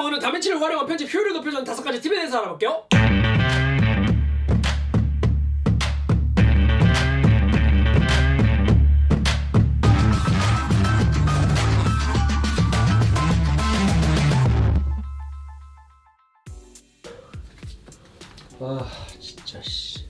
오늘은 다빈치를 활용한 편집 효율을 높여주는 다섯 가지 팁에 대해서 알아볼게요. 아 진짜 씨.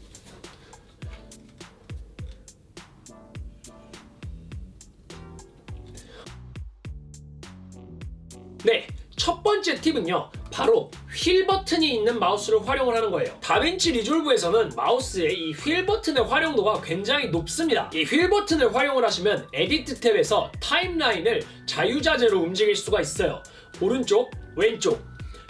네, 첫 번째 팁은요. 바로 휠 버튼이 있는 마우스를 활용을 하는 거예요. 다빈치 리졸브에서는 마우스의 이 휠 버튼의 활용도가 굉장히 높습니다. 이 휠 버튼을 활용을 하시면 edit 탭에서 타임라인을 자유자재로 움직일 수가 있어요. 오른쪽, 왼쪽,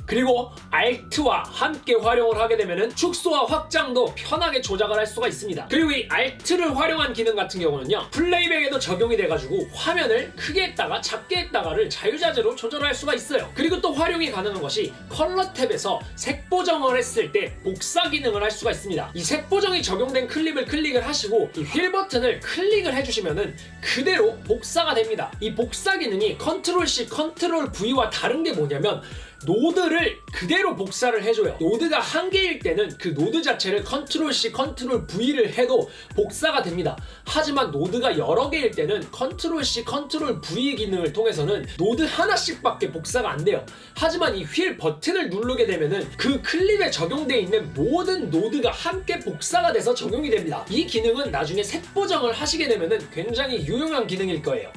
그리고 Alt와 함께 활용을 하게 되면 축소와 확장도 편하게 조작을 할 수가 있습니다. 그리고 이 Alt를 활용한 기능 같은 경우는요. playback에도 적용이 돼가지고 화면을 크게 했다가 작게 했다가를 자유자재로 조절할 수가 있어요. 그리고 또 활용이 가능한 것이 컬러 탭에서 색 보정을 했을 때 복사 기능을 할 수가 있습니다. 이 색 보정이 적용된 클립을 클릭을 하시고 이 휠 버튼을 클릭을 해주시면은 그대로 복사가 됩니다. 이 복사 기능이 컨트롤 C, 컨트롤 V와 다른 게 뭐냐면 노드를 그대로 복사를 해줘요. 노드가 한 개일 때는 그 노드 자체를 컨트롤 C, 컨트롤 V를 해도 복사가 됩니다. 하지만 노드가 여러 개일 때는 컨트롤 C, 컨트롤 V 기능을 통해서는 노드 하나씩 밖에 복사가 안 돼요. 하지만 이 휠 버튼을 누르게 되면은 그 클립에 적용되어 있는 모든 노드가 함께 복사가 돼서 적용이 됩니다. 이 기능은 나중에 색 보정을 하시게 되면은 굉장히 유용한 기능일 거예요.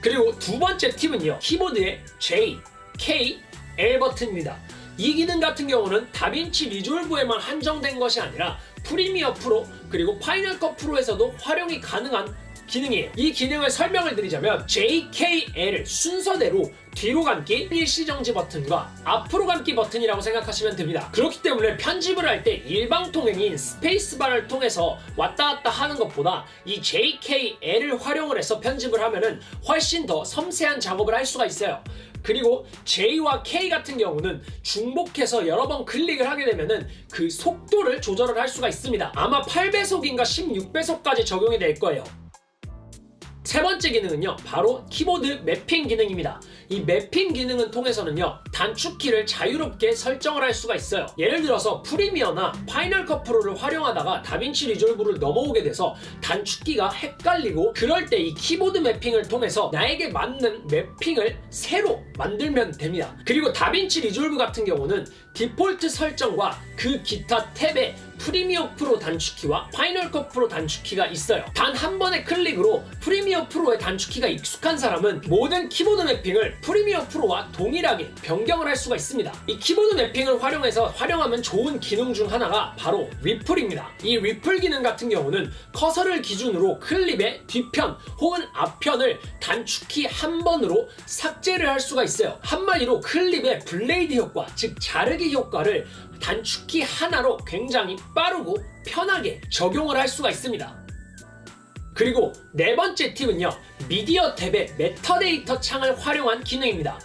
그리고 두 번째 팁은요. 키보드의 J, K, L 버튼입니다. 이 기능 같은 경우는 다빈치 리졸브에만 한정된 것이 아니라 프리미어 프로 그리고 파이널 컷 프로에서도 활용이 가능한 기능이에요. 이 기능을 설명을 드리자면 JKL 순서대로 뒤로 감기 일시정지 버튼과 앞으로 감기 버튼이라고 생각하시면 됩니다. 그렇기 때문에 편집을 할 때 일방통행인 스페이스바를 통해서 왔다 갔다 하는 것보다 이 JKL을 활용을 해서 편집을 하면 은 훨씬 더 섬세한 작업을 할 수가 있어요. 그리고 J와 K 같은 경우는 중복해서 여러 번 클릭을 하게 되면 은 그 속도를 조절을 할 수가 있습니다. 아마 8배속인가 16배속까지 적용이 될 거예요. 세 번째 기능은요 바로 키보드 매핑 기능입니다. 이 매핑 기능은 통해서는요 단축키를 자유롭게 설정을 할 수가 있어요. 예를 들어서 프리미어나 파이널 컷 프로를 활용하다가 다빈치 리졸브를 넘어오게 돼서 단축키가 헷갈리고 그럴 때 이 키보드 매핑을 통해서 나에게 맞는 매핑을 새로 만들면 됩니다. 그리고 다빈치 리졸브 같은 경우는 디폴트 설정과 그 기타 탭에 프리미어 프로 단축키와 파이널 컷 프로 단축키가 있어요. 단 한 번의 클릭으로 프리미어 프로의 단축키가 익숙한 사람은 모든 키보드 매핑을 프리미어 프로와 동일하게 변경을 할 수가 있습니다. 이 키보드 매핑을 활용해서 활용하면 좋은 기능 중 하나가 바로 ripple입니다. 이 ripple 기능 같은 경우는 커서를 기준으로 클립의 뒤편 혹은 앞편을 단축키 한 번으로 삭제를 할 수가 있어요. 한마디로 클립의 blade 효과, 즉 자르기 효과를 단축키 하나로 굉장히 빠르고 편하게 적용을 할 수가 있습니다. 그리고 네 번째 팁은요. 미디어 탭의 메타데이터 창을 활용한 기능입니다.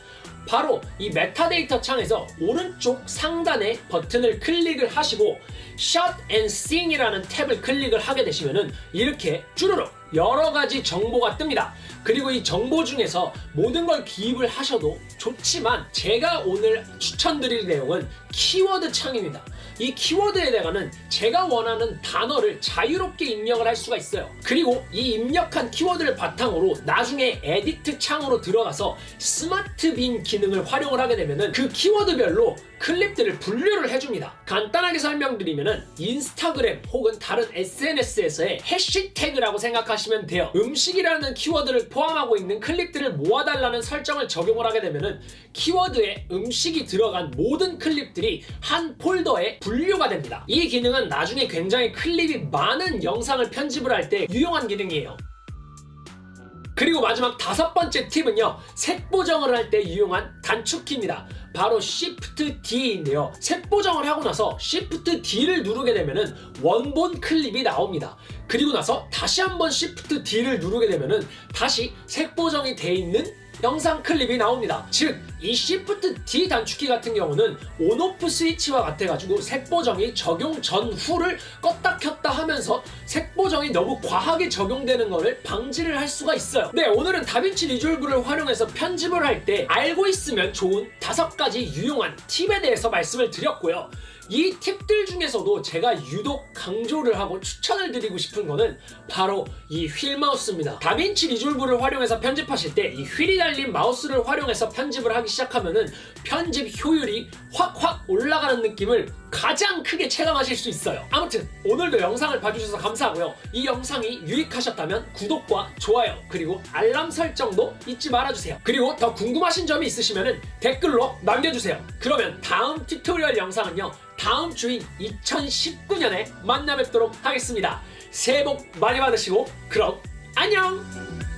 바로 이 메타데이터 창에서 오른쪽 상단의 버튼을 클릭을 하시고 Shot and Scene이라는 탭을 클릭을 하게 되시면 이렇게 쭈르륵 여러 가지 정보가 뜹니다. 그리고 이 정보 중에서 모든 걸 기입을 하셔도 좋지만 제가 오늘 추천드릴 내용은 키워드 창입니다. 이 키워드에다가는 제가 원하는 단어를 자유롭게 입력을 할 수가 있어요. 그리고 이 입력한 키워드를 바탕으로 나중에 edit 창으로 들어가서 smart bin 기능을 활용을 하게 되면 그 키워드별로 클립들을 분류를 해줍니다. 간단하게 설명드리면 인스타그램 혹은 다른 SNS에서의 해시태그라고 생각하시면 돼요. 음식이라는 키워드를 포함하고 있는 클립들을 모아달라는 설정을 적용을 하게 되면 키워드에 음식이 들어간 모든 클립들이 한 폴더에 분류가 됩니다. 이 기능은 나중에 굉장히 클립이 많은 영상을 편집을 할 때 유용한 기능이에요. 그리고 마지막 다섯 번째 팁은요. 색 보정을 할 때 유용한 단축키입니다. 바로 Shift D인데요. 색 보정을 하고 나서 Shift D를 누르게 되면은 원본 클립이 나옵니다. 그리고 나서 다시 한번 Shift D를 누르게 되면은 다시 색 보정이 돼 있는 영상 클립이 나옵니다. 즉, 이 Shift D 단축키 같은 경우는 온오프 스위치와 같아가지고 색보정이 적용 전후를 껐다 켰다 하면서 색보정이 너무 과하게 적용되는 것을 방지를 할 수가 있어요. 네, 오늘은 다빈치 리졸브를 활용해서 편집을 할 때 알고 있으면 좋은 다섯 가지 유용한 팁에 대해서 말씀을 드렸고요. 이 팁들 중에서도 제가 유독 강조를 하고 추천을 드리고 싶은 거는 바로 이 휠 마우스입니다. 다빈치 리졸브를 활용해서 편집하실 때 이 휠이 달린 마우스를 활용해서 편집을 하기 시작하면 은 편집 효율이 확확 올라가는 느낌을 가장 크게 체감하실 수 있어요. 아무튼 오늘도 영상을 봐주셔서 감사하고요. 이 영상이 유익하셨다면 구독과 좋아요 그리고 알람 설정도 잊지 말아주세요. 그리고 더 궁금하신 점이 있으시면 댓글로 남겨주세요. 그러면 다음 tutorial 영상은요. 다음 주인 2019년에 만나 뵙도록 하겠습니다. 새해 복 많이 받으시고 그럼 안녕!